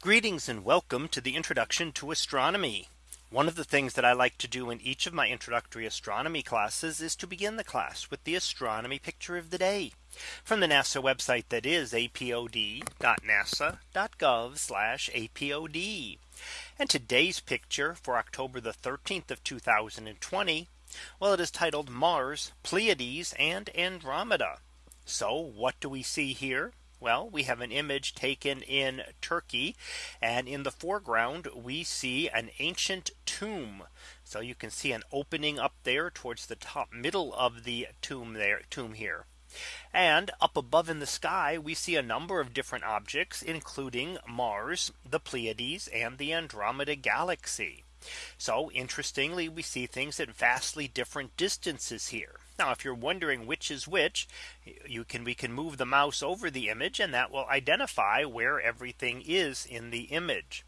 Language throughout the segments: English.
Greetings and welcome to the introduction to astronomy. One of the things that I like to do in each of my introductory astronomy classes is to begin the class with the astronomy picture of the day from the NASA website that is apod.nasa.gov apod. And today's picture for October the 13th of 2020. Well, it is titled Mars, Pleiades and Andromeda. So what do we see here? Well, we have an image taken in Turkey. And in the foreground, we see an ancient tomb. So you can see an opening up there towards the top middle of the tomb there tomb here. And up above in the sky, we see a number of different objects, including Mars, the Pleiades and the Andromeda galaxy. So interestingly, we see things at vastly different distances here. Now, if you're wondering which is which, you can we can move the mouse over the image and that will identify where everything is in the image.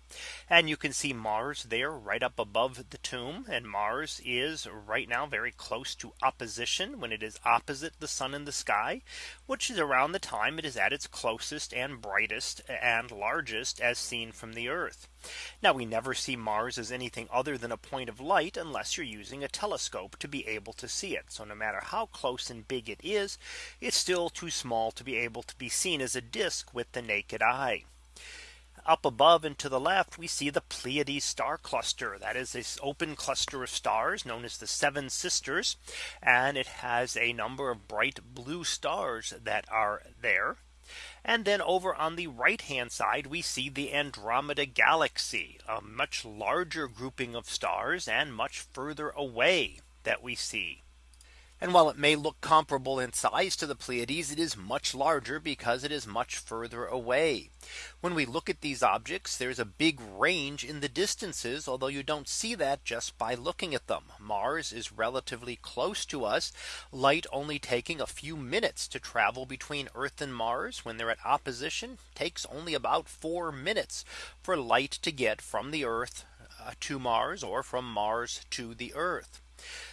And you can see Mars there right up above the tomb and Mars is right now very close to opposition when it is opposite the sun in the sky, which is around the time it is at its closest and brightest and largest as seen from the Earth. Now we never see Mars as anything other than a point of light unless you're using a telescope to be able to see it. So no matter how close and big it is, it's still too small to be able to be seen as a disk with the naked eye. Up above and to the left, we see the Pleiades star cluster. That is this open cluster of stars known as the Seven Sisters. And it has a number of bright blue stars that are there. And then over on the right hand side, we see the Andromeda galaxy, a much larger grouping of stars and much further away that we see. And while it may look comparable in size to the Pleiades, it is much larger because it is much further away. When we look at these objects, there's a big range in the distances, although you don't see that just by looking at them. Mars is relatively close to us, light only taking a few minutes to travel between Earth and Mars when they're at opposition takes only about four minutes for light to get from the Earth uh, to Mars or from Mars to the Earth.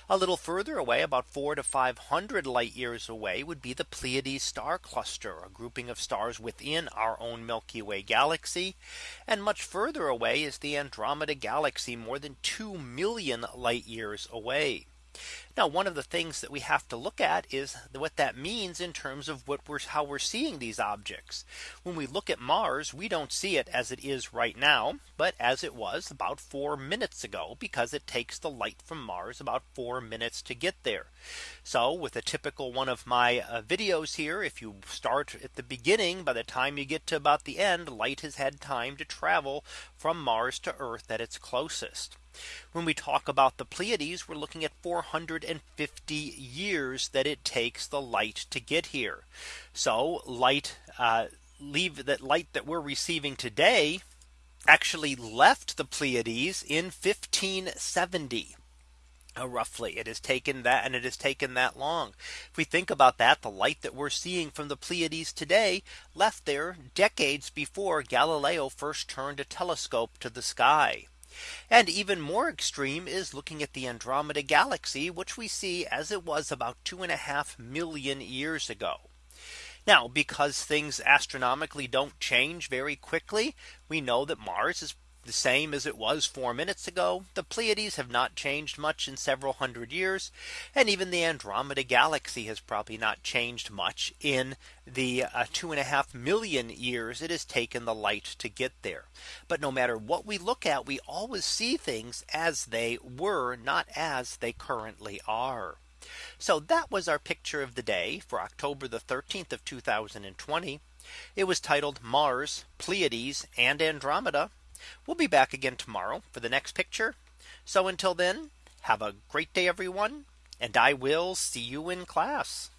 A little further away about four to 500 light years away would be the Pleiades star cluster, a grouping of stars within our own Milky Way galaxy. And much further away is the Andromeda galaxy more than 2 million light years away. Now one of the things that we have to look at is what that means in terms of what we're how we're seeing these objects. When we look at Mars, we don't see it as it is right now, but as it was about four minutes ago, because it takes the light from Mars about four minutes to get there. So with a typical one of my uh, videos here, if you start at the beginning, by the time you get to about the end, light has had time to travel from Mars to Earth at its closest. When we talk about the Pleiades, we're looking at 450 years that it takes the light to get here. So light uh, leave that light that we're receiving today actually left the Pleiades in 1570. Uh, roughly it has taken that and it has taken that long. If we think about that, the light that we're seeing from the Pleiades today left there decades before Galileo first turned a telescope to the sky. And even more extreme is looking at the Andromeda galaxy, which we see as it was about two and a half million years ago. Now, because things astronomically don't change very quickly, we know that Mars is the same as it was four minutes ago. The Pleiades have not changed much in several hundred years. And even the Andromeda galaxy has probably not changed much in the uh, two and a half million years it has taken the light to get there. But no matter what we look at, we always see things as they were, not as they currently are. So that was our picture of the day for October the 13th of 2020. It was titled Mars, Pleiades and Andromeda. We'll be back again tomorrow for the next picture. So until then, have a great day, everyone. And I will see you in class.